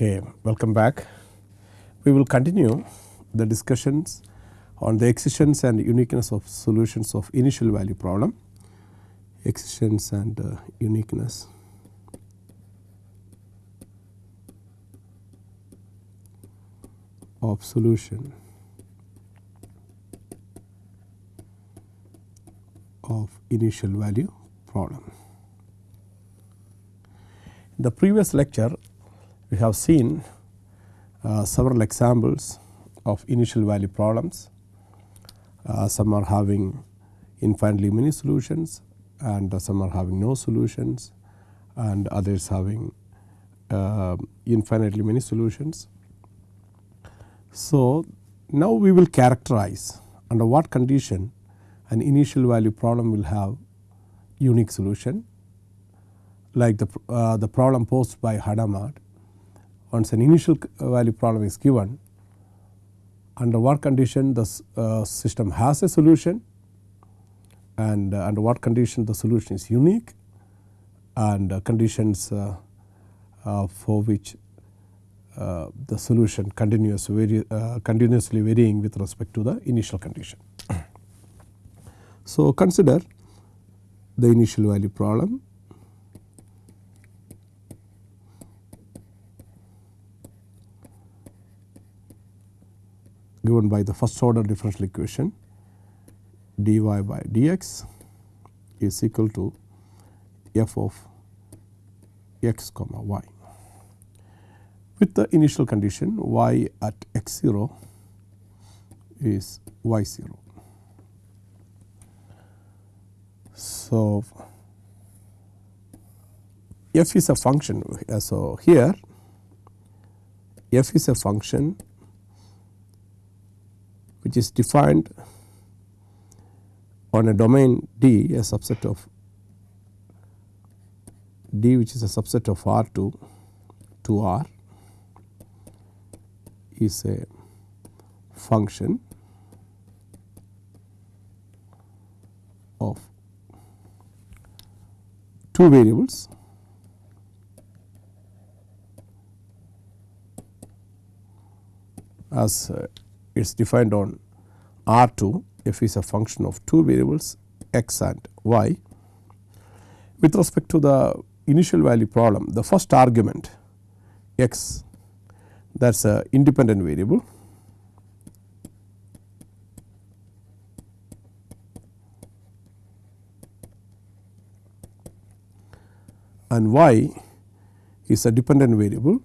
Okay, welcome back. We will continue the discussions on the existence and uniqueness of solutions of initial value problem, existence and uh, uniqueness. of solution of initial value problem. In the previous lecture we have seen uh, several examples of initial value problems. Uh, some are having infinitely many solutions and uh, some are having no solutions and others having uh, infinitely many solutions. So, now we will characterize under what condition an initial value problem will have unique solution like the, uh, the problem posed by Hadamard once an initial value problem is given under what condition the uh, system has a solution and uh, under what condition the solution is unique and uh, conditions uh, uh, for which uh, the solution continuous vari continuously varying with respect to the initial condition. so, consider the initial value problem given by the first order differential equation dy by dx is equal to f of x comma y. With the initial condition y at x 0 is y 0. So, f is a function. So, here f is a function which is defined on a domain D a subset of D which is a subset of R 2 to R is a function of two variables as uh, it is defined on R 2 f is a function of two variables x and y. With respect to the initial value problem the first argument x that is a independent variable and y is a dependent variable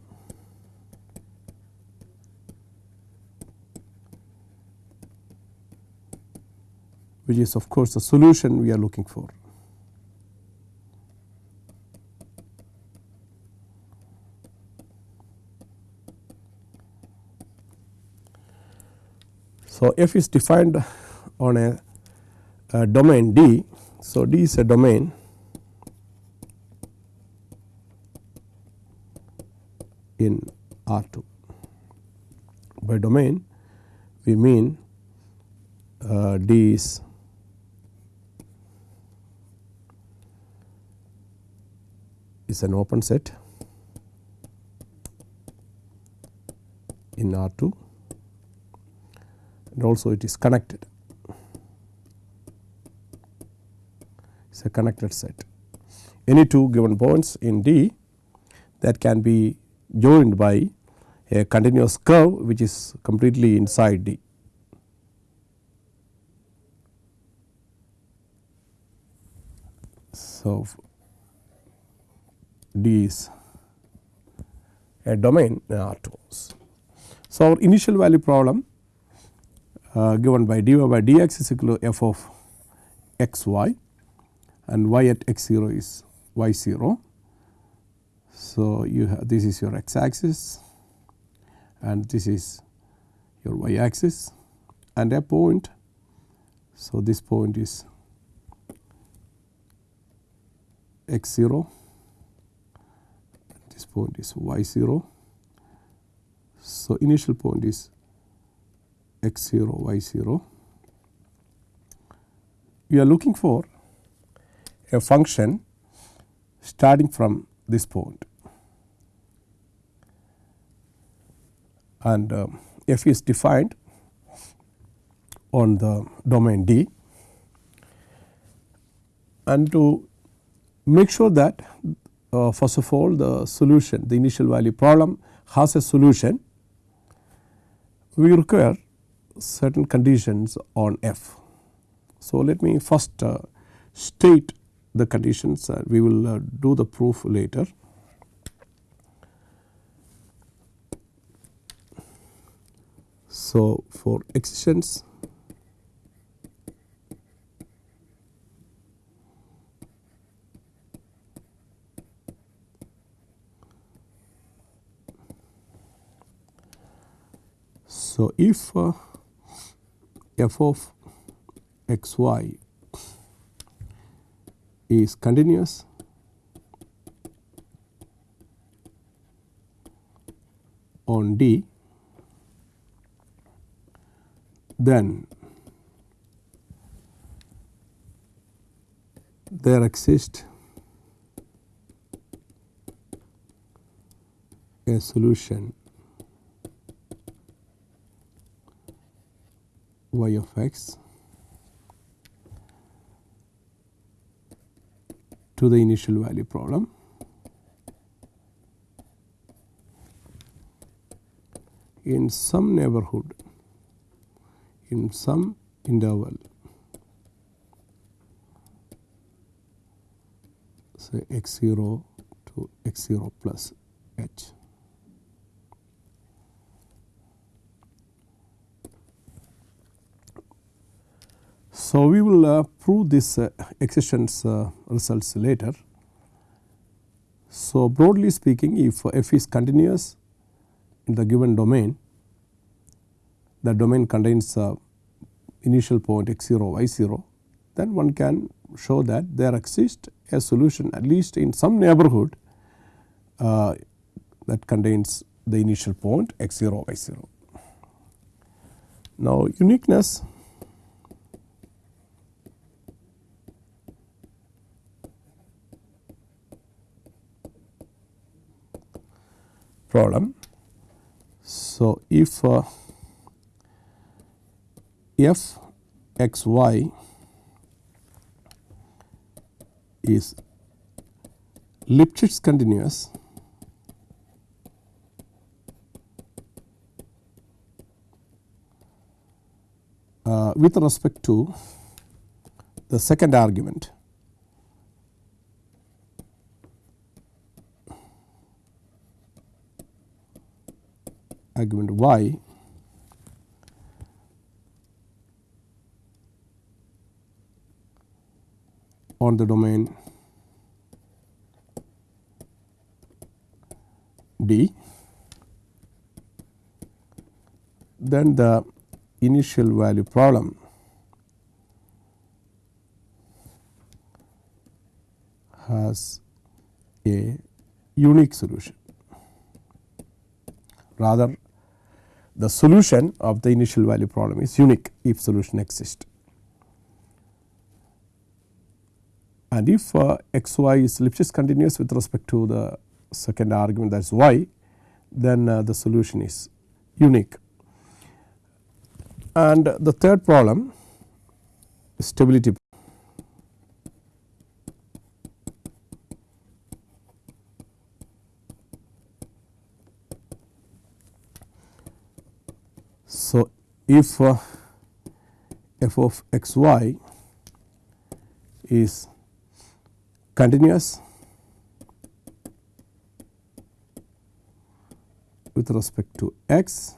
which is of course the solution we are looking for. So, f is defined on a, a domain D. So, D is a domain in R 2. By domain we mean uh, D is is an open set in R 2 and also it is connected. It is a connected set. Any two given points in D that can be joined by a continuous curve which is completely inside D. So, D is a domain in R 2. So, our initial value problem uh, given by dy by dx is equal to f of x y and y at x 0 is y 0. So, you have this is your x axis and this is your y axis and a point. So, this point is x 0 this point is y 0. So, initial point is x 0 y 0. We are looking for a function starting from this point and uh, f is defined on the domain D and to make sure that uh, first of all the solution the initial value problem has a solution we require certain conditions on f. So, let me first uh, state the conditions uh, we will uh, do the proof later. So, for existence So, if uh, f of x y is continuous on D, then there exists a solution y of x to the initial value problem. in some neighborhood in some interval say x 0 to x 0 plus h. So, we will uh, prove this uh, existence uh, results later. So, broadly speaking if f is continuous in the given domain, the domain contains initial point x 0 y 0, then one can show that there exists a solution at least in some neighborhood uh, that contains the initial point x 0 y 0. Now, uniqueness problem. So, if uh, f x y is Lipschitz continuous uh, with respect to the second argument argument y on the domain D, then the initial value problem has a unique solution. Rather the solution of the initial value problem is unique if solution exists. And if uh, x y is Lipschitz continuous with respect to the second argument that is y, then uh, the solution is unique. And the third problem stability So, if uh, f of x y is continuous with respect to x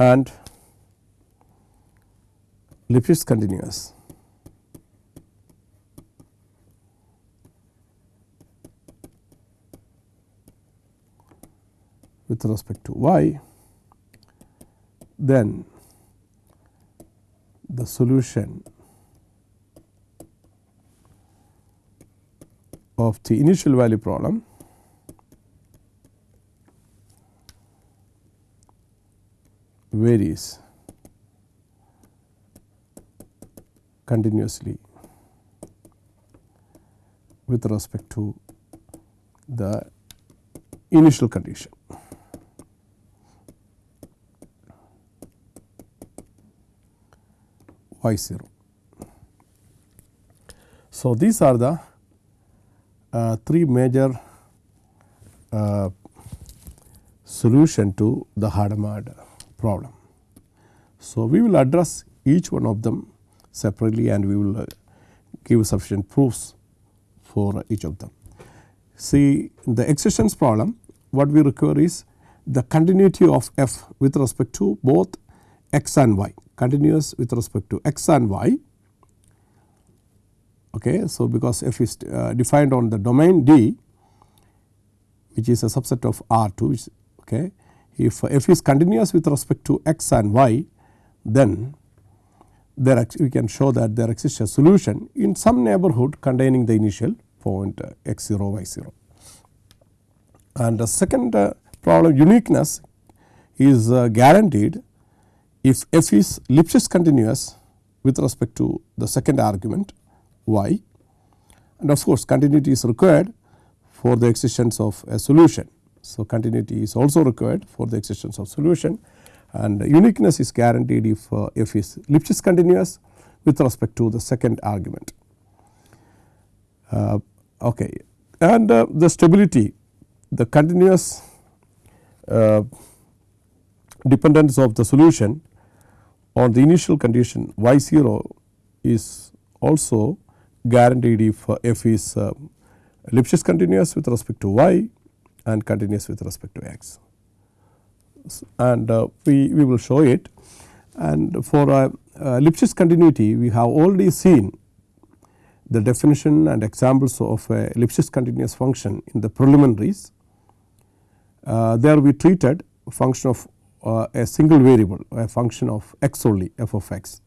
and Lipschitz continuous with respect to y then the solution of the initial value problem varies continuously with respect to the initial condition. Y 0. So, these are the uh, three major uh, solution to the Hadamard problem. So, we will address each one of them separately and we will uh, give sufficient proofs for each of them. See the existence problem what we require is the continuity of f with respect to both x and y continuous with respect to x and y. Okay. So, because f is uh, defined on the domain D which is a subset of R 2 okay. if f is continuous with respect to x and y then there we can show that there exists a solution in some neighborhood containing the initial point uh, x 0 y 0. And the second uh, problem uniqueness is uh, guaranteed if f is Lipschitz continuous with respect to the second argument y and of course continuity is required for the existence of a solution. So, continuity is also required for the existence of solution and uniqueness is guaranteed if uh, f is Lipschitz continuous with respect to the second argument. Uh, okay. And uh, the stability the continuous uh, dependence of the solution on the initial condition y 0 is also guaranteed if uh, f is uh, Lipschitz continuous with respect to y and continuous with respect to x and uh, we, we will show it and for uh, Lipschitz continuity we have already seen the definition and examples of a Lipschitz continuous function in the preliminaries. There we treated function of uh, a single variable a function of x only f of x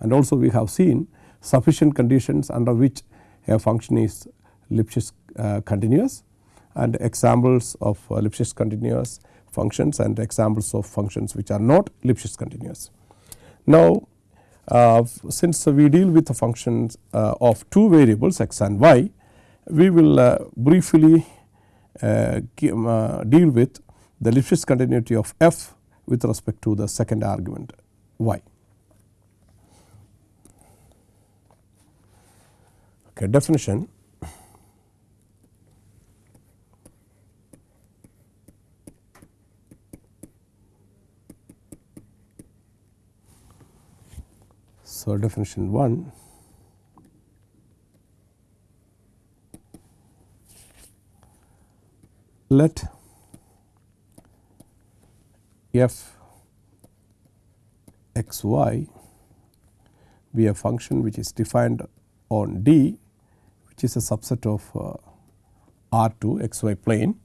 and also we have seen sufficient conditions under which a function is Lipschitz uh, continuous and examples of uh, Lipschitz continuous functions and examples of functions which are not Lipschitz continuous. Now, uh, since we deal with the functions uh, of two variables x and y, we will uh, briefly uh, uh, deal with the Lipschitz continuity of f with respect to the second argument. Y. Okay, definition. So, definition 1 let f x y be a function which is defined on D which is a subset of uh, R 2 x y plane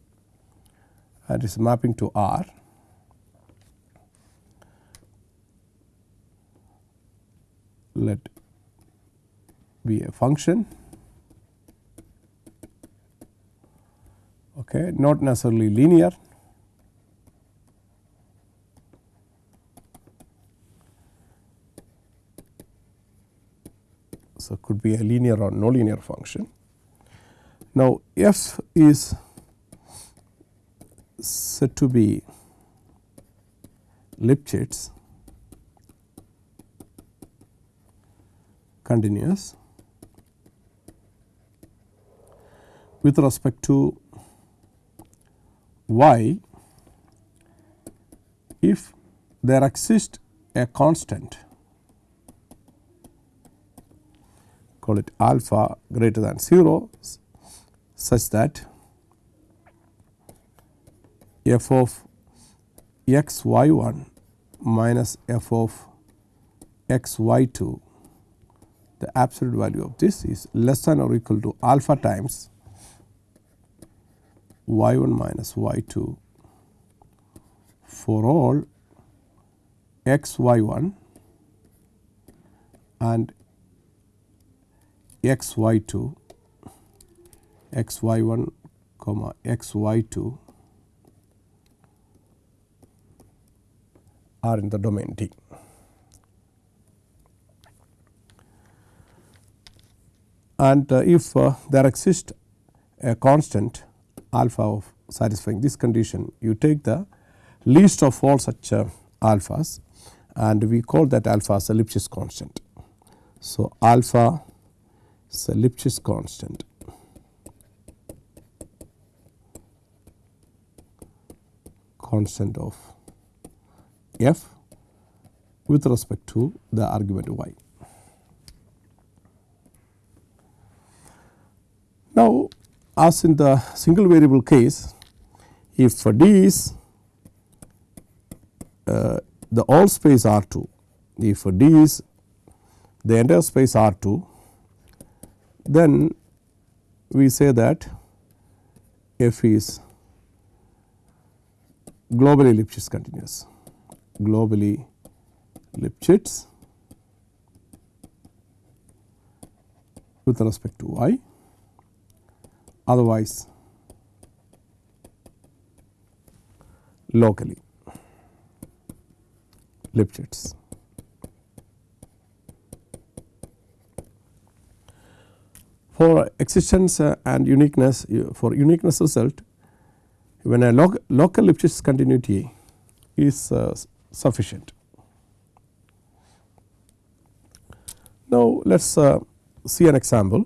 and is mapping to R. Let be a function. Okay, not necessarily linear so it could be a linear or no linear function. Now, f is said to be Lipschitz continuous with respect to y if there exists a constant call it alpha greater than 0 such that f of x y 1 minus f of x y 2 the absolute value of this is less than or equal to alpha times y 1 minus y 2 for all x y 1 and x y 2 x y 1 comma x y 2 are in the domain D. and uh, if uh, there exists a constant alpha of satisfying this condition you take the least of all such uh, alphas and we call that alpha as a Lipschitz constant. So, alpha is Lipschitz constant constant of f with respect to the argument y. Now, as in the single variable case, if d is uh, the all space R 2, if d is the entire space R 2, then we say that f is globally Lipschitz continuous, globally Lipschitz with respect to y otherwise locally Lipschitz. For existence uh, and uniqueness for uniqueness result when a loc local Lipschitz continuity is uh, sufficient. Now, let us uh, see an example.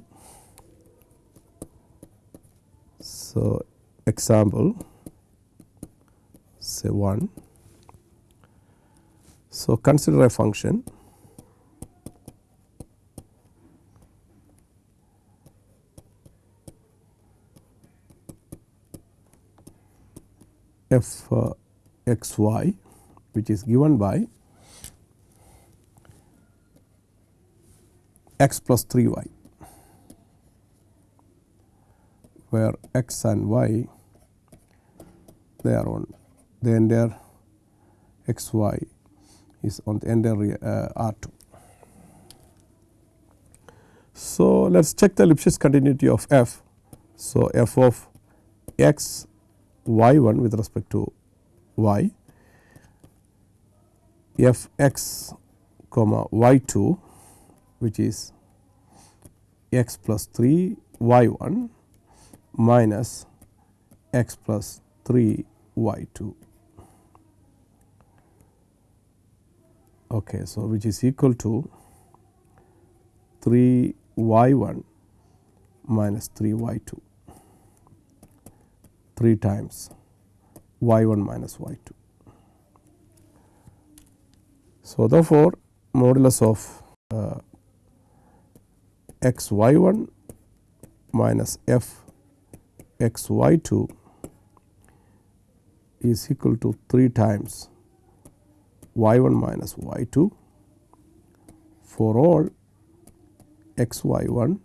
So, example say 1. So, consider a function f uh, x y which is given by x plus 3 y where x and y they are on the entire x y is on the entire uh, R 2. So, let us check the Lipschitz continuity of f. So, f of x y 1 with respect to y f x comma y 2 which is x plus 3 y 1 minus x plus 3 y 2. Okay, so, which is equal to 3 y 1 minus 3 y 2 3 times y 1 minus y 2. So, therefore, modulus of uh, x y 1 minus f x y 2 is equal to 3 times y 1 minus y 2 for all x y 1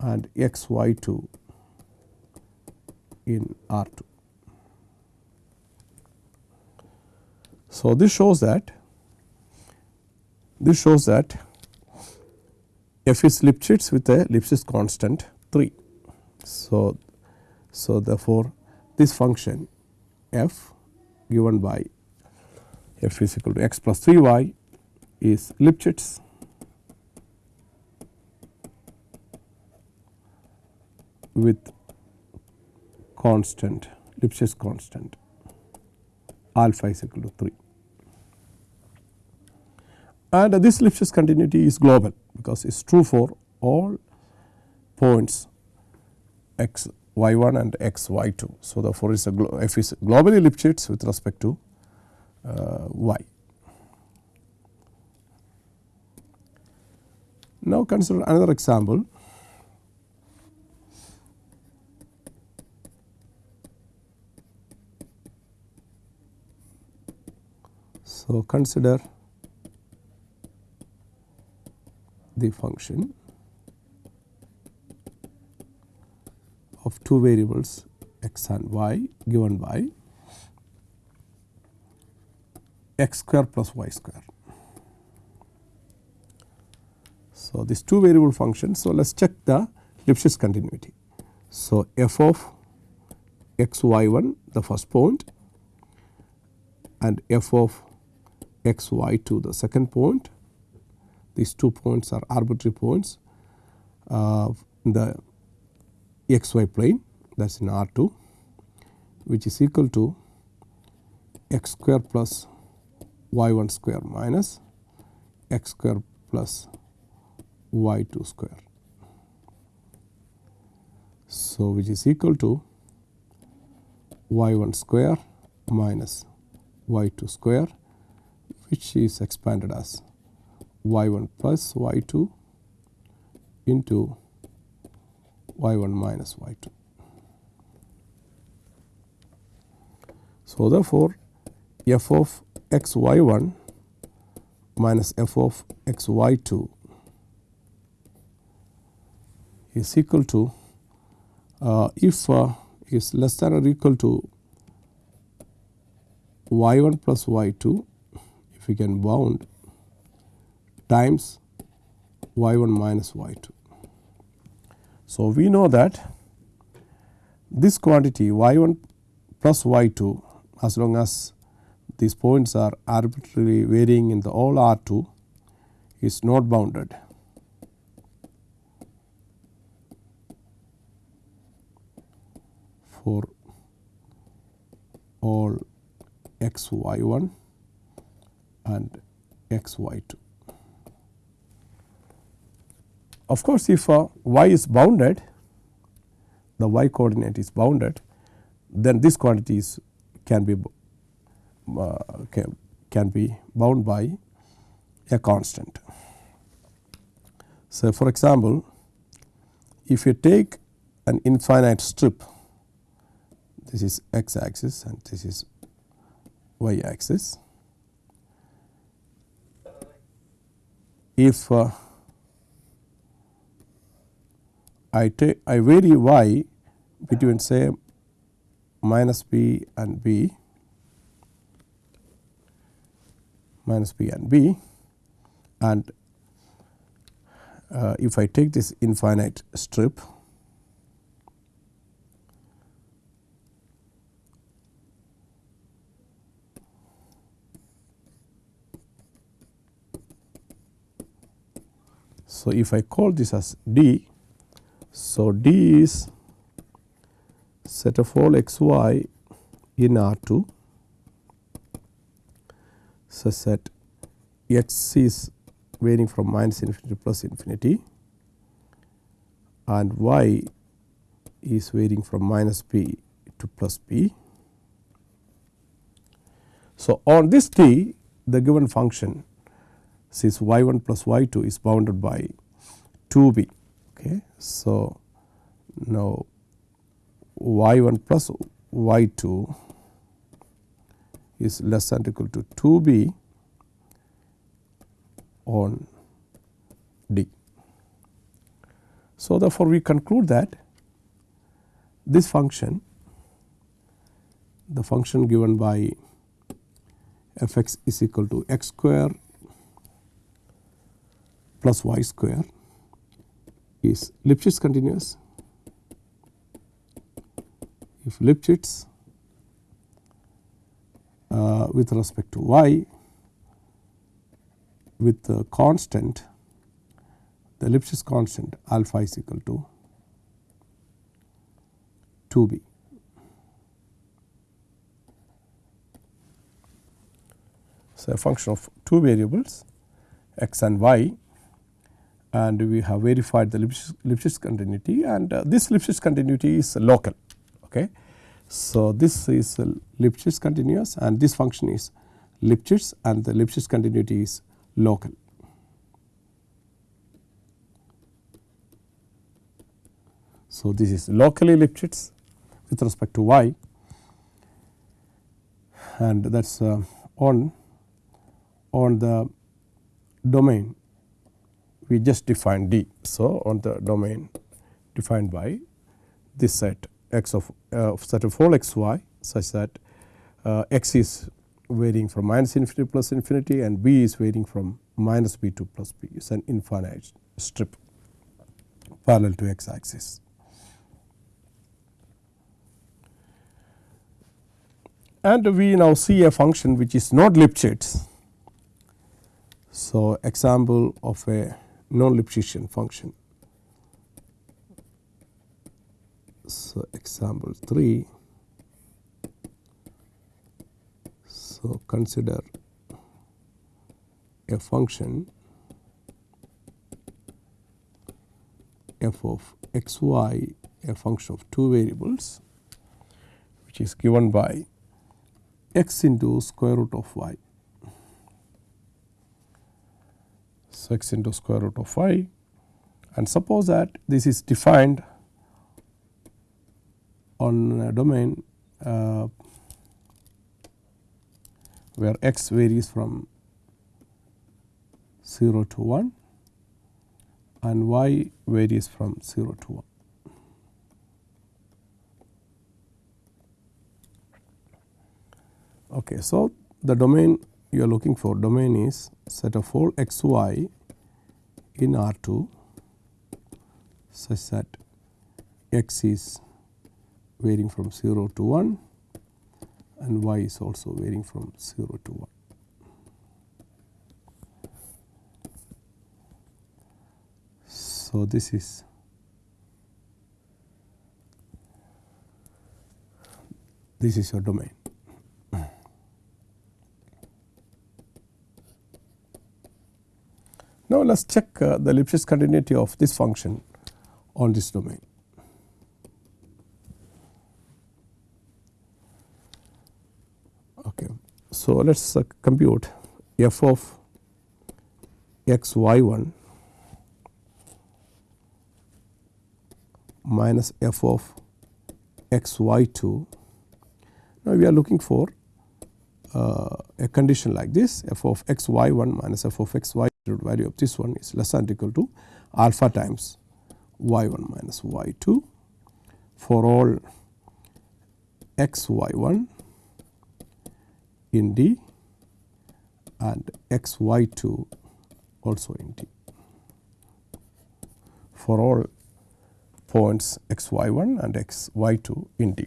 and x y 2 in R 2. So, this shows that this shows that f is Lipschitz with a Lipschitz constant 3. So, so therefore, this function f given by f is equal to x plus 3 y is Lipschitz with constant Lipschitz constant alpha is equal to 3. And this Lipschitz continuity is global because it is true for all points x y 1 and x y 2. So, therefore, is a f is globally Lipschitz with respect to uh, y. Now, consider another example So, consider the function of two variables x and y given by x square plus y square. So, this two variable function. So, let us check the Lipschitz continuity. So, f of x y 1 the first point and f of x y to the second point. These two points are arbitrary points uh, in the x y plane that is in R 2 which is equal to x square plus y 1 square minus x square plus y 2 square. So, which is equal to y 1 square minus y 2 square which is expanded as y 1 plus y 2 into y 1 minus y 2. So, therefore, f of x y 1 minus f of x y 2 is equal to uh, if uh, is less than or equal to y 1 plus y 2 if we can bound times y 1 minus y 2. So, we know that this quantity y 1 plus y 2 as long as these points are arbitrarily varying in the all R 2 is not bounded. for all x y 1 and x y 2. Of course, if uh, y is bounded the y coordinate is bounded then this quantity is can be uh, can, can be bound by a constant. So, for example, if you take an infinite strip this is x axis and this is y axis. If uh, I take I vary y between say minus b and b minus b and b and uh, if I take this infinite strip So, if I call this as D, so D is set of all x y in R 2 such that x is varying from minus infinity to plus infinity and y is varying from minus p to plus p. So, on this t the given function since y 1 plus y 2 is bounded by 2 b. Okay. So, now y 1 plus y 2 is less than equal to 2 b on d. So, therefore, we conclude that this function the function given by f x is equal to x square plus y square is Lipschitz continuous. If Lipschitz uh, with respect to y with the constant the Lipschitz constant alpha is equal to 2 b. So, a function of two variables x and y and we have verified the Lipschitz, continuity and uh, this Lipschitz continuity is local. Okay. So, this is Lipschitz continuous and this function is Lipschitz and the Lipschitz continuity is local. So, this is locally Lipschitz with respect to y and that is uh, on on the domain we just define D. So, on the domain defined by this set x of uh, set of all x y such that uh, x is varying from minus infinity plus infinity and b is varying from minus b to plus b is an infinite strip parallel to x axis. And we now see a function which is not Lipschitz. So, example of a non-Lipschitzian function. So, example 3. So, consider a function f of x y a function of two variables which is given by x into square root of y. So, x into square root of y and suppose that this is defined on a domain uh, where x varies from 0 to 1 and y varies from 0 to 1. Okay, so, the domain you are looking for domain is set of all x y in R 2 such that x is varying from 0 to 1 and y is also varying from 0 to 1. So, this is this is your domain. Now, let us check uh, the Lipschitz continuity of this function on this domain. Okay. So, let us uh, compute f of x y 1 minus f of x y 2. Now, we are looking for uh, a condition like this f of x y 1 minus f of x y value of this one is less than or equal to alpha times y 1 minus y 2 for all x y 1 in D and x y 2 also in D for all points x y 1 and x y 2 in D.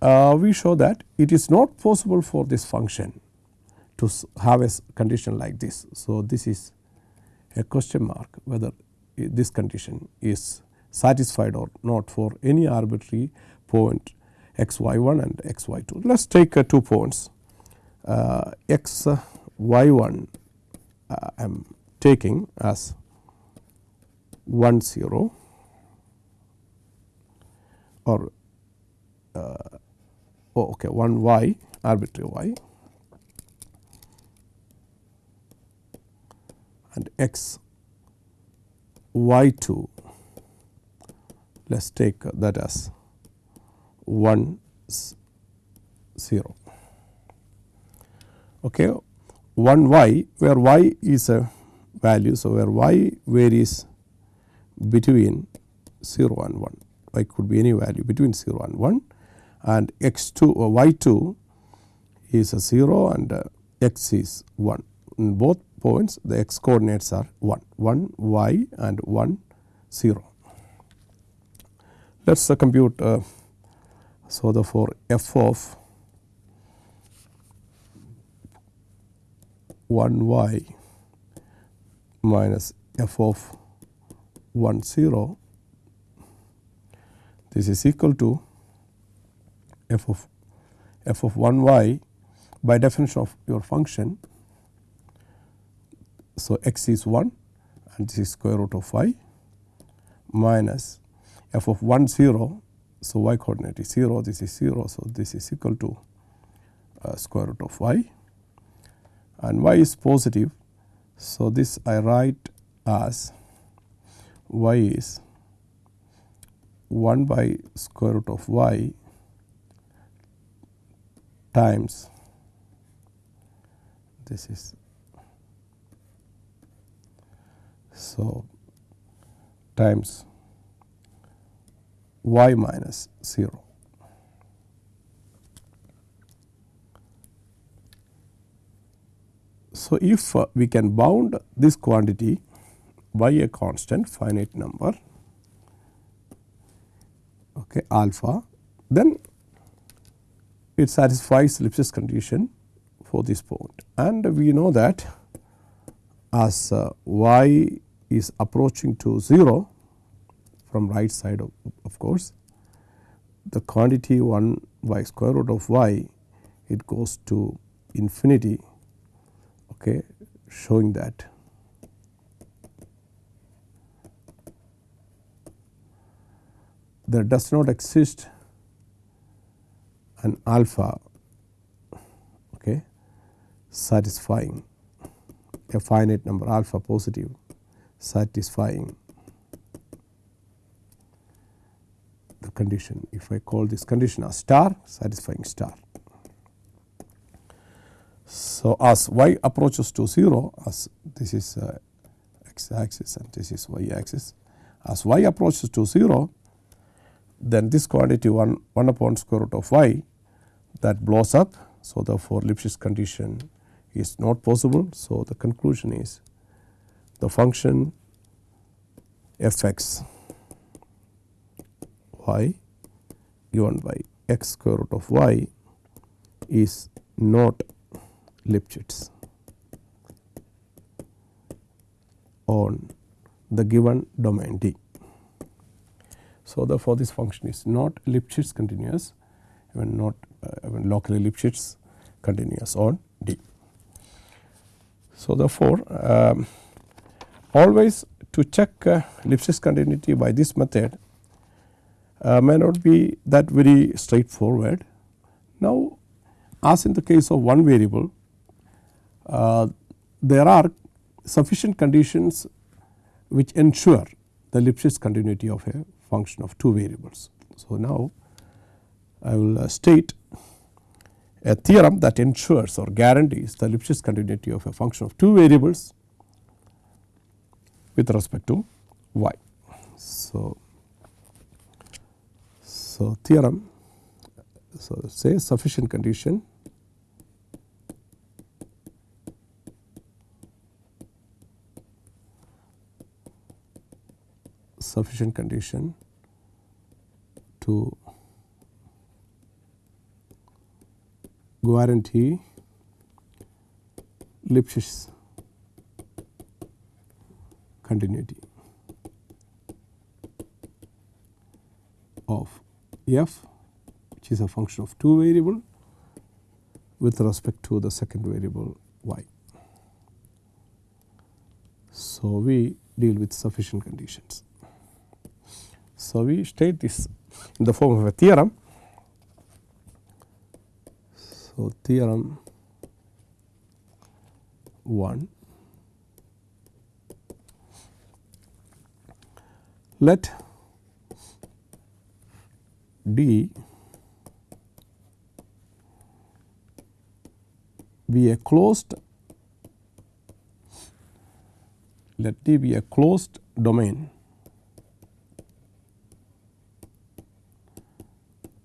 Uh, we show that it is not possible for this function to have a condition like this. So, this is a question mark whether this condition is satisfied or not for any arbitrary point x y 1 and x y 2. Let us take uh, two points uh, x y 1 uh, I am taking as 1 0 or uh, oh, okay 1 y arbitrary y and x y 2 let us take that as 1 0 okay 1 y where y is a value. So, where y varies between 0 and 1 y could be any value between 0 and 1 and x 2 or y 2 is a 0 and uh, x is 1 in both points the x coordinates are 1 1 y and 1 0. Let us uh, compute uh, so therefore f of 1 y minus f of 1 0 this is equal to f of f of 1 y by definition of your function so, x is 1 and this is square root of y minus f of 1 0. So, y coordinate is 0 this is 0. So, this is equal to uh, square root of y and y is positive. So, this I write as y is 1 by square root of y times this is So, times y minus 0. So, if uh, we can bound this quantity by a constant finite number okay, alpha, then it satisfies Lipschitz condition for this point and we know that as uh, y is approaching to 0 from right side of, of course, the quantity 1 by square root of y it goes to infinity okay, showing that. There does not exist an alpha okay, satisfying a finite number alpha positive satisfying the condition if I call this condition as star satisfying star. So, as y approaches to 0 as this is uh, x axis and this is y axis as y approaches to 0 then this quantity 1, 1 upon square root of y that blows up. So, therefore, Lipschitz condition is not possible. So, the conclusion is the function f x y given by x square root of y is not Lipschitz on the given domain D. So, therefore, this function is not Lipschitz continuous even not uh, locally Lipschitz continuous on D. So, therefore, um, always to check uh, Lipschitz continuity by this method uh, may not be that very straightforward. Now, as in the case of one variable, uh, there are sufficient conditions which ensure the Lipschitz continuity of a function of two variables. So, now I will uh, state a theorem that ensures or guarantees the Lipschitz continuity of a function of two variables with respect to y. So, so theorem so say sufficient condition sufficient condition to guarantee Lipschitz continuity of f which is a function of two variable with respect to the second variable y. So, we deal with sufficient conditions. So, we state this in the form of a theorem. So, theorem 1 let D be a closed let D be a closed domain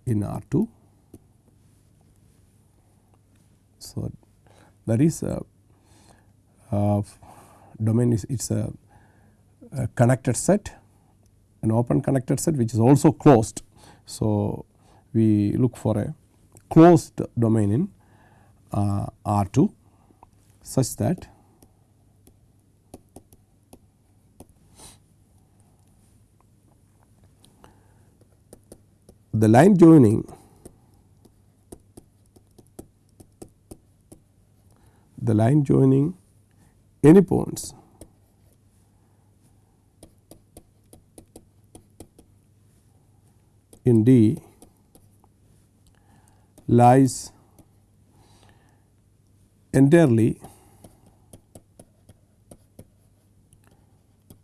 in R 2. So, that is a, a domain is it is a, a connected set an open connected set which is also closed. So, we look for a closed domain in uh, R 2 such that the line joining the line joining any points in D lies entirely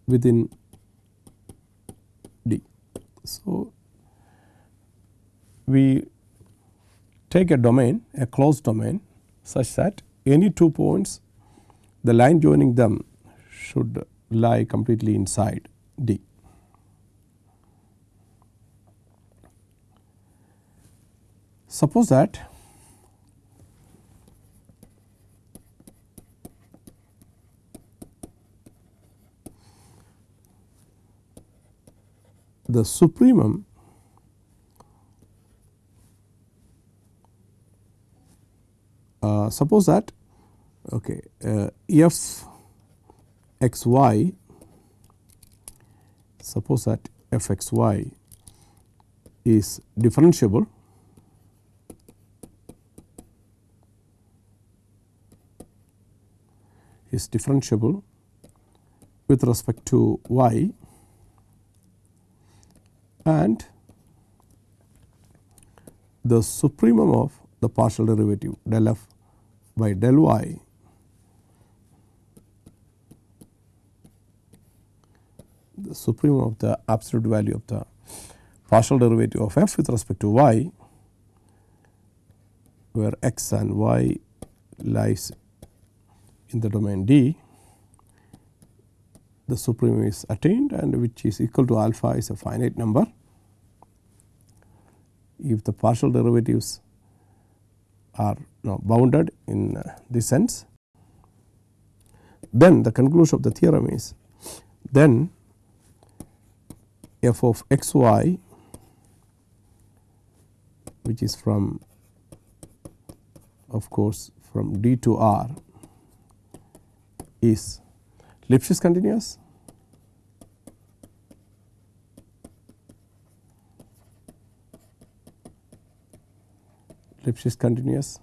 within D. So, we take a domain a closed domain such that any two points the line joining them should lie completely inside D. Suppose that the supremum uh, suppose that okay, uh, f x y suppose that f x y is differentiable is differentiable with respect to y and the supremum of the partial derivative del f by del y the supremum of the absolute value of the partial derivative of f with respect to y where x and y lies in the domain D the supremum is attained and which is equal to alpha is a finite number. If the partial derivatives are bounded in uh, this sense, then the conclusion of the theorem is then f of x y which is from of course from D to R is Lipschitz continuous? Lipschitz continuous?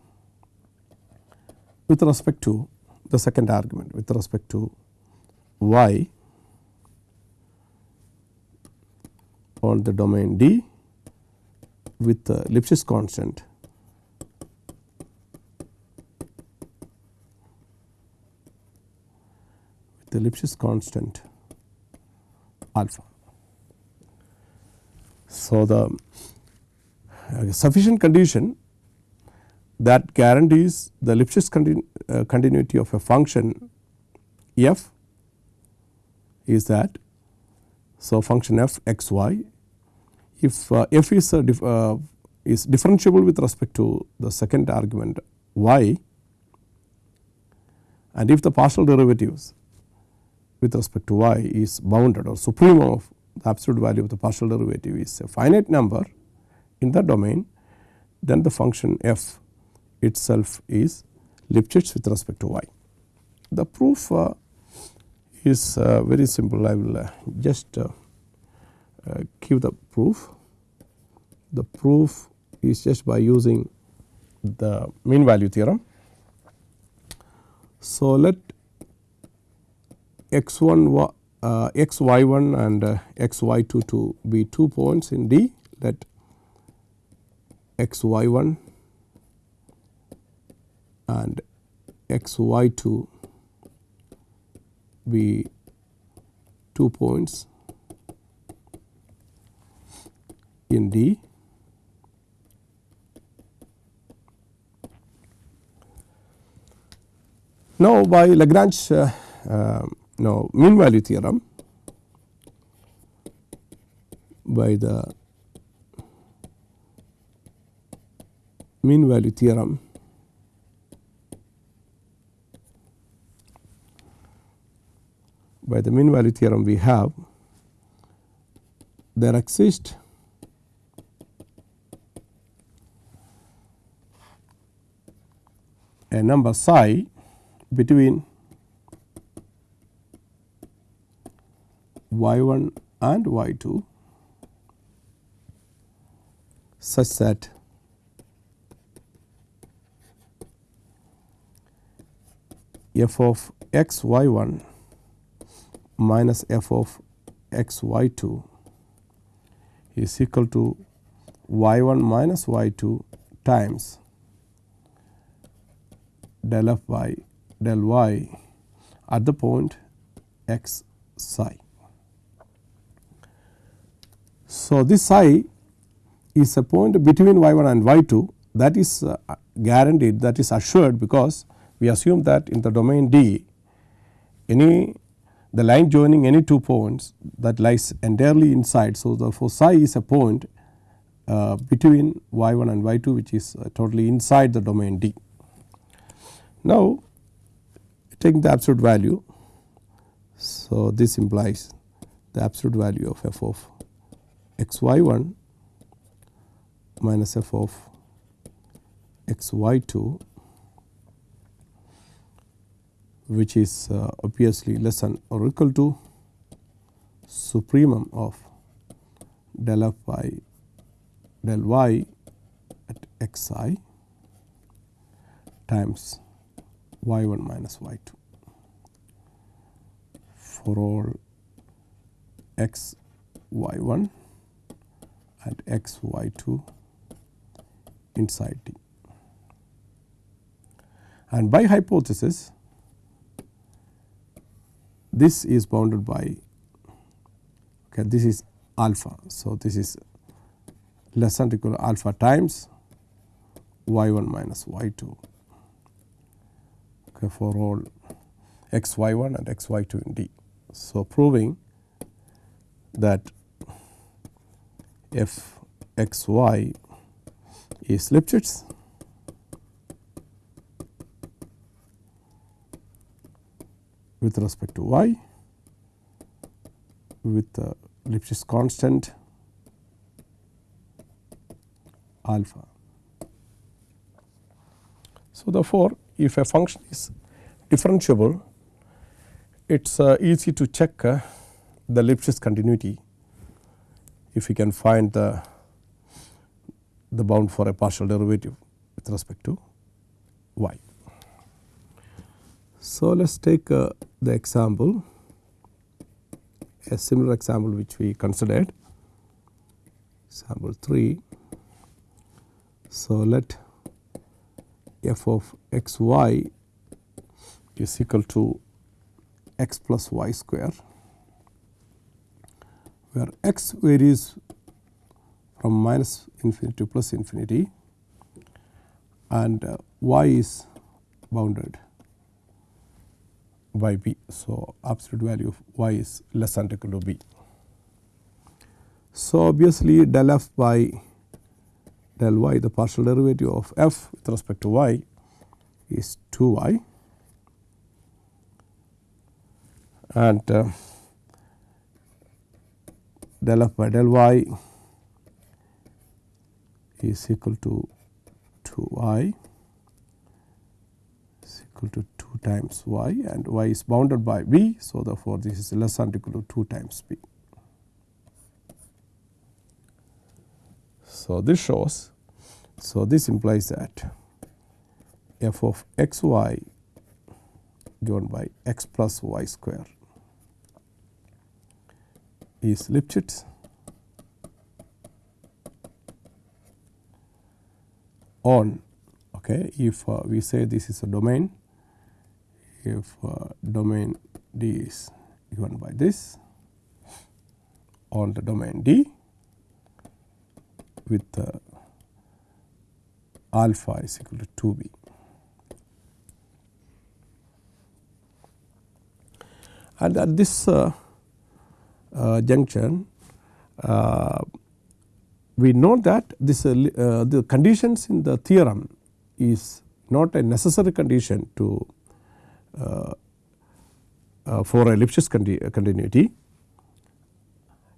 With respect to the second argument with respect to y on the domain D with the Lipschitz constant the Lipschitz constant alpha. So, the uh, sufficient condition that guarantees the Lipschitz continu uh, continuity of a function f is that so function f x y if uh, f is dif uh, is differentiable with respect to the second argument y and if the partial derivatives with respect to y is bounded or supremum of the absolute value of the partial derivative is a finite number in the domain then the function f itself is Lipschitz with respect to y. The proof uh, is uh, very simple I will uh, just uh, uh, give the proof. The proof is just by using the mean value theorem. So, let x 1 uh, x y 1 and uh, x y 2 to be two points in D let x y 1 and x y 2 be two points in D. Now, by Lagrange uh, uh, now, mean value theorem by the mean value theorem by the mean value theorem we have there exists a number psi between y 1 and y 2 such that f of x y 1 minus f of x y 2 is equal to y 1 minus y 2 times del f by del y at the point x psi. So, this psi is a point between y 1 and y 2 that is uh, guaranteed that is assured because we assume that in the domain D any the line joining any two points that lies entirely inside. So, therefore, psi is a point uh, between y 1 and y 2 which is uh, totally inside the domain D. Now, taking the absolute value. So, this implies the absolute value of f of x y 1 minus f of x y 2 which is uh, obviously less than or equal to supremum of del f by del y at x i times y 1 minus y 2 for all x y 1 and x y 2 inside T. And by hypothesis this is bounded by okay, this is alpha. So, this is less than equal to alpha times y 1 minus y 2 okay, for all x y 1 and x y 2 in D. So, proving that f x y is Lipschitz with respect to y with the Lipschitz constant alpha. So, therefore, if a function is differentiable it is uh, easy to check uh, the Lipschitz continuity if we can find the the bound for a partial derivative with respect to y. So, let us take uh, the example a similar example which we considered example 3. So, let f of x y is equal to x plus y square where x varies from minus infinity to plus infinity and uh, y is bounded by b. So, absolute value of y is less than or equal to b. So, obviously del f by del y the partial derivative of f with respect to y is 2 y and uh, del f by del y is equal to 2 y is equal to 2 times y and y is bounded by b. So, therefore, this is less than equal to 2 times b. So, this shows so this implies that f of x y given by x plus y square is Lipschitz on okay if uh, we say this is a domain if uh, domain D is given by this on the domain D with uh, alpha is equal to 2 b. And at this uh, Uh, junction uh, we know that this uh, uh, the conditions in the theorem is not a necessary condition to uh, for a Lipschitz continuity.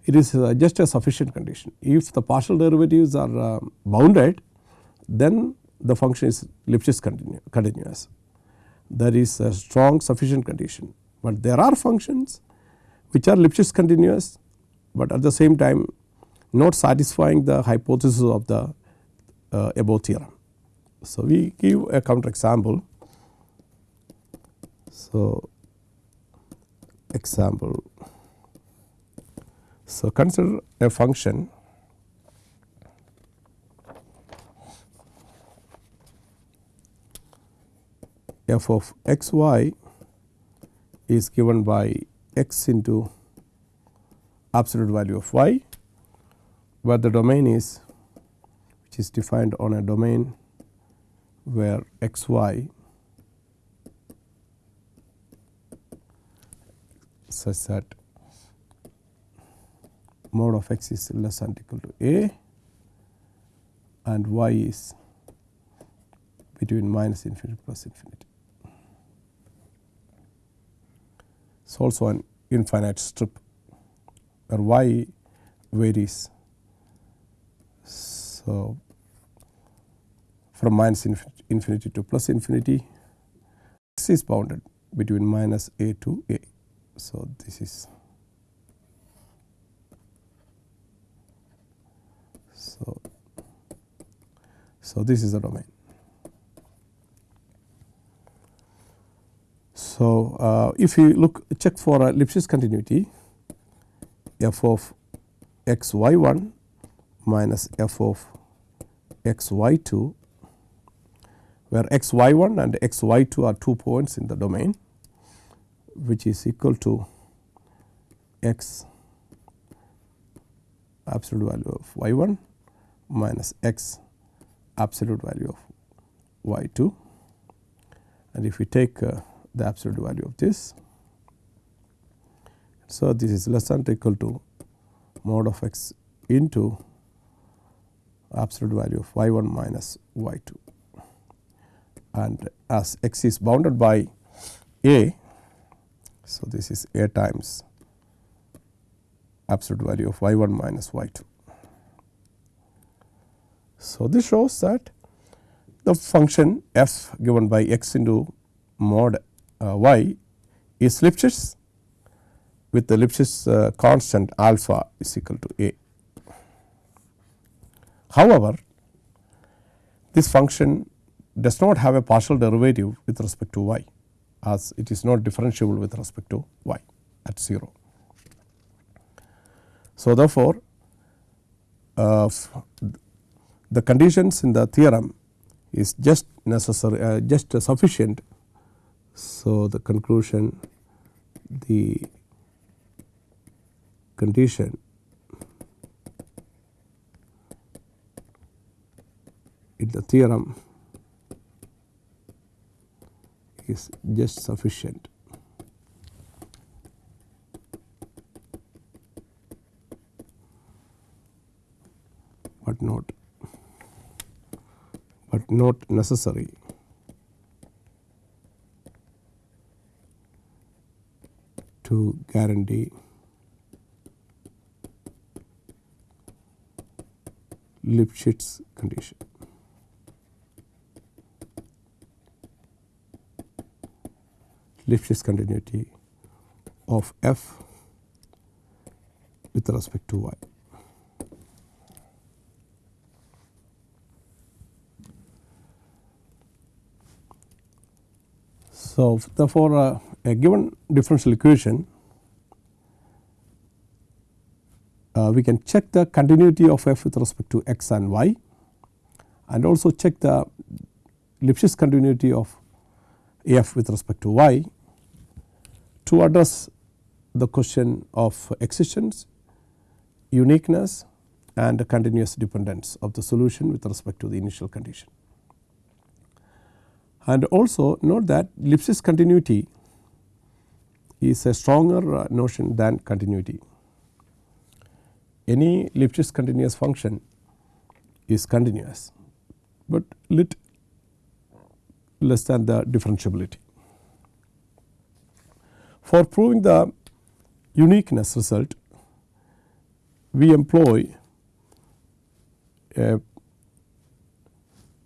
It is just a sufficient condition. If the partial derivatives are bounded then the function is Lipschitz continu continuous. That is a strong sufficient condition, but there are functions which are Lipschitz continuous, but at the same time not satisfying the hypothesis of the uh, above theorem. So, we give a counter example. So, example. So, consider a function f of x y is given by x into absolute value of y, where the domain is which is defined on a domain where x y such that mode of x is less than equal to a and y is between minus infinity plus infinity. Is also an infinite strip where y varies. So, from minus infinity to plus infinity x is bounded between minus a to a. So, this is so so this is the domain. So, uh, if you look check for a Lipschitz continuity. F of x y 1 minus f of x y 2 where x y 1 and x y 2 are two points in the domain which is equal to x absolute value of y 1 minus x absolute value of y 2 and if we take uh, the absolute value of this. So, this is less than or equal to mod of x into absolute value of y 1 minus y 2 and as x is bounded by a. So, this is a times absolute value of y 1 minus y 2. So, this shows that the function f given by x into mod y is Lipschitz with the Lipschitz uh, constant alpha is equal to a. However, this function does not have a partial derivative with respect to y as it is not differentiable with respect to y at 0. So, therefore, uh, the conditions in the theorem is just necessary uh, just uh, sufficient. So, the conclusion the condition in the theorem is just sufficient. but not but not necessary. To guarantee Lipschitz condition. Lipschitz continuity of f with respect to y. So, therefore, uh, a given differential equation uh, we can check the continuity of f with respect to x and y and also check the Lipschitz continuity of f with respect to y to address the question of existence, uniqueness and continuous dependence of the solution with respect to the initial condition. And also note that Lipschitz continuity is a stronger uh, notion than continuity. Any Lipschitz continuous function is continuous, but lit less than the differentiability. For proving the uniqueness result, we employ a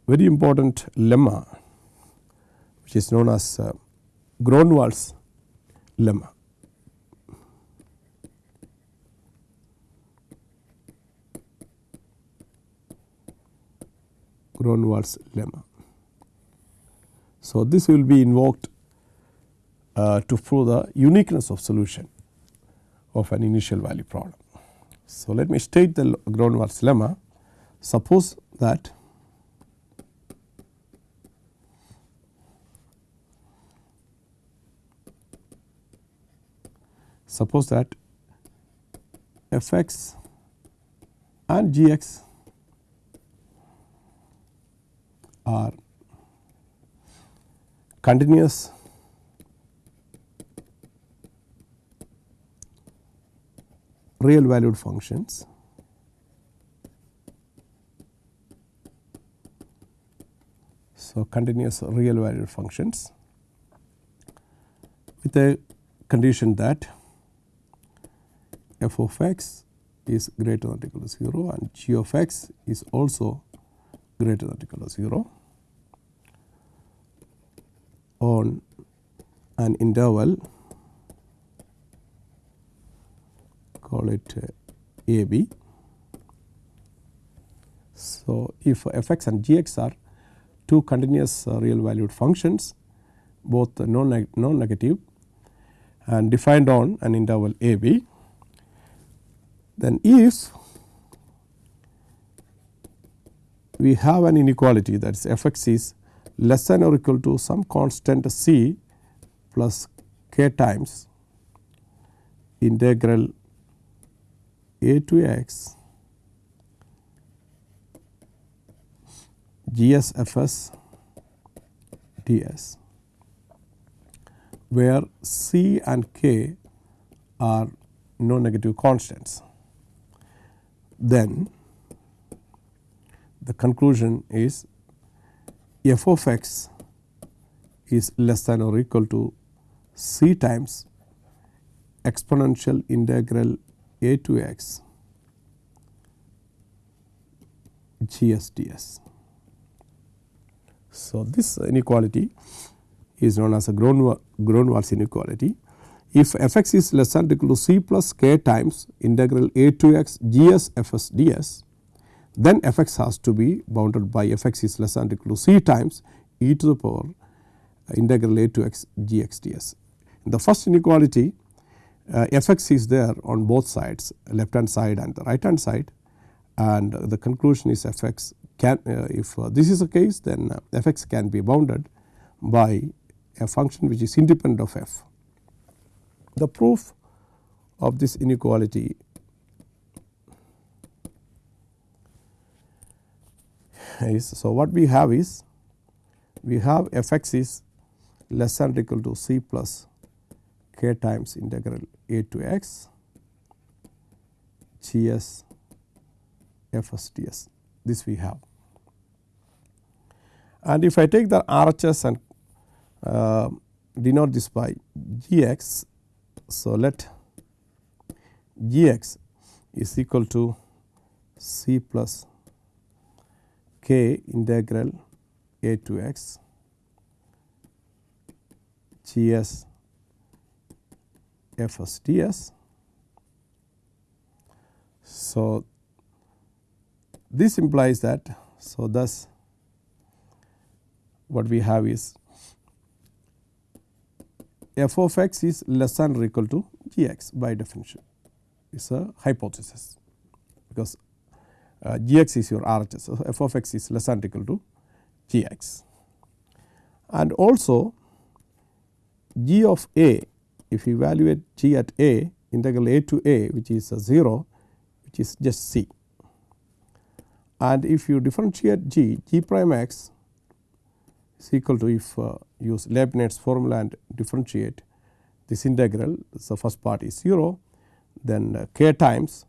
very important lemma which is known as uh, Gronwall's lemma. Gronwall's lemma. So, this will be invoked uh, to prove the uniqueness of solution of an initial value problem. So, let me state the Gronwall's lemma. Suppose that suppose that f x and g x are continuous. Real valued functions. So continuous real valued functions with a condition that f of x is greater than or equal to 0 and g of x is also greater than or equal to 0 on an interval call it uh, a b. So, if f x and g x are two continuous uh, real valued functions both non, non negative and defined on an interval a b then if we have an inequality that is f x is less than or equal to some constant c plus k times integral a to x ds where C and K are no negative constants. Then the conclusion is f of x is less than or equal to c times exponential integral a to x GSDS. So, this inequality is known as a Gronwall's inequality. If f x is less than or equal to c plus k times integral a to x g s f s d s, then f x has to be bounded by f x is less than or equal to c times e to the power integral a to x g x d s. In the first inequality uh, f x is there on both sides left hand side and the right hand side and the conclusion is f x can uh, if uh, this is the case then uh, f x can be bounded by a function which is independent of f. The proof of this inequality is so what we have is we have f x is less than or equal to c plus k times integral a to x g s f s d s this we have. And if I take the RHS and uh, denote this by g x. So, let g x is equal to c plus k integral a to x g s f s d s. So, this implies that so thus what we have is f of x is less than or equal to g x by definition. It is a hypothesis. Because uh, g x is your RHS. So, f of x is less than or equal to g x. And also g of a if you evaluate g at a integral a to a which is a 0 which is just c. And if you differentiate g g prime x is equal to if uh, use Leibniz formula and differentiate this integral so first part is 0 then uh, k times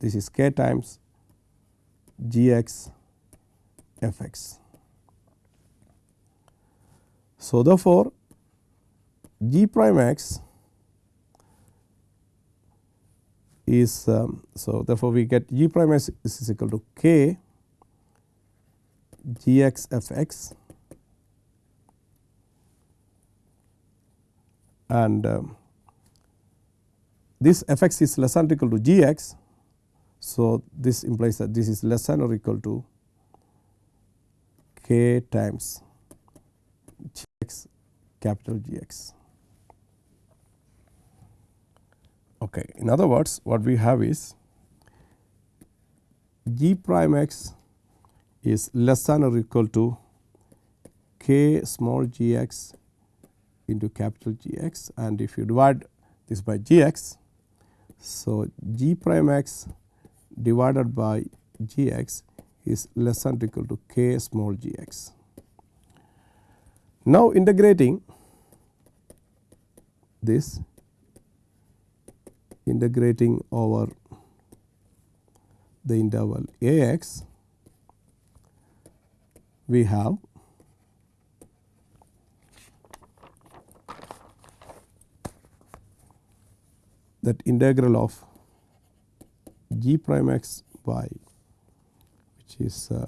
this is k times g x f x. So, therefore, g prime x is um, so therefore, we get g prime x is equal to k g x f x and um, this f x is less than or equal to g x. So, this implies that this is less than or equal to k times g x capital G x. Okay. In other words what we have is g prime x is less than or equal to k small g x into capital G x and if you divide this by G x. So, G prime x divided by G x is less than or equal to k small g x. Now, integrating this integrating over the interval a x we have that integral of g prime x by which is uh,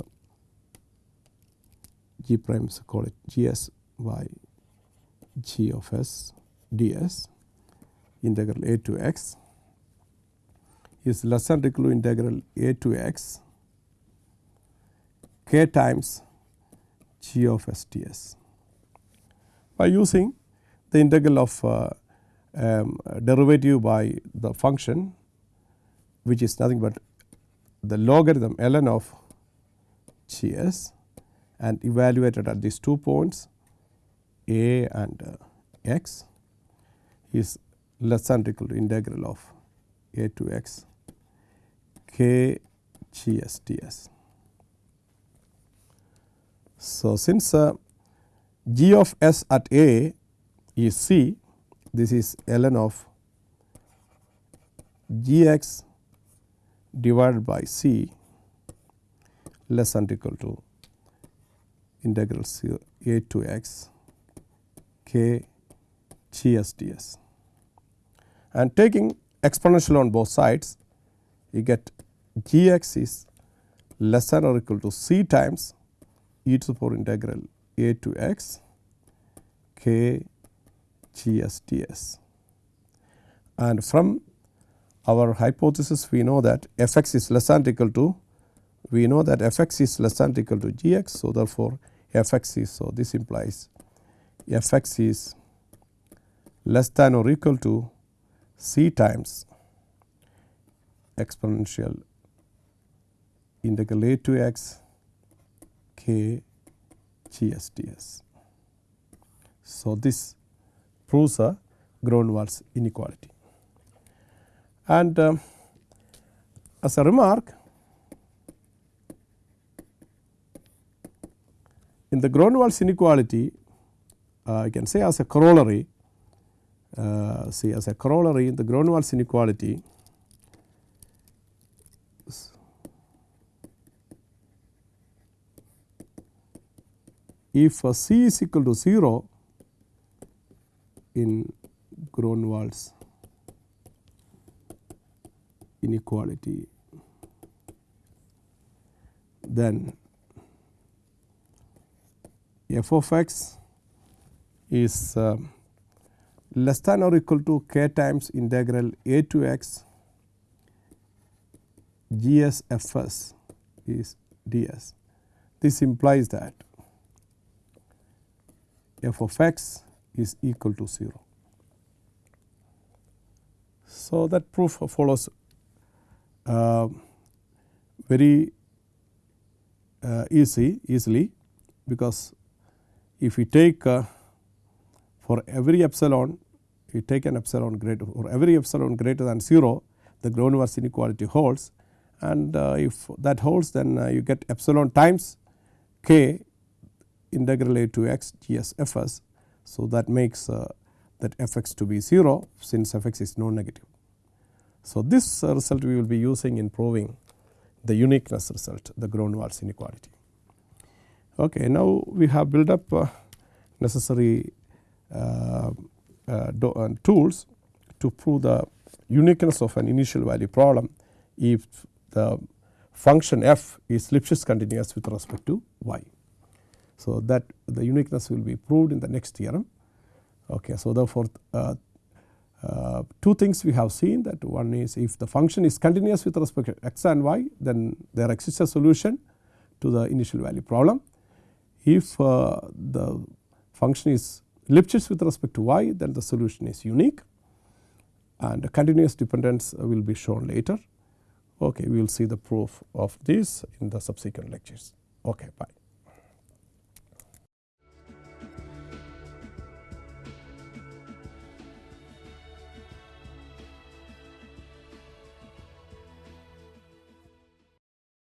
g prime so call it g s by g of s ds integral a to x is less than equal to integral a to x k times g of s ds. By using the integral of uh, um, derivative by the function which is nothing but the logarithm ln of G s and evaluated at these two points a and uh, x is less than or equal to integral of a to x k g s d s. So, since uh, g of s at a is c, this is ln of g x divided by c less than or equal to integral a to x k g s d s. And taking exponential on both sides, you get g x is less than or equal to c times e to the power integral a to x k g s d s. And from our hypothesis we know that f x is less than or equal to we know that f x is less than or equal to g x. So, therefore, f x is so this implies f x is less than or equal to c times exponential integral a to x k g s d s. So, this proves a Gronwall's inequality. And um, as a remark in the Gronwall's inequality uh, I can say as a corollary uh, see as a corollary in the Grunwald's inequality if uh, c is equal to 0 in Gronwall's inequality. Then f of x is uh, less than or equal to k times integral a to x. G s f s is d s. This implies that f of x is equal to 0. So, that proof follows uh, very uh, easy easily because if we take uh, for every epsilon we take an epsilon greater for every epsilon greater than 0 the Gronwall's inequality holds and uh, if that holds then uh, you get epsilon times k integral a to x g s f s. So, that makes uh, that f x to be 0 since f x is non negative. So, this uh, result we will be using in proving the uniqueness result the Gronwall's inequality. Okay, now we have built up uh, necessary uh, uh, tools to prove the uniqueness of an initial value problem if the function f is Lipschitz continuous with respect to y. So, that the uniqueness will be proved in the next theorem. Okay, so, therefore, uh, uh, two things we have seen that one is if the function is continuous with respect to x and y then there exists a solution to the initial value problem. If uh, the function is Lipschitz with respect to y then the solution is unique and the continuous dependence will be shown later. Okay, we will see the proof of this in the subsequent lectures. Okay, bye.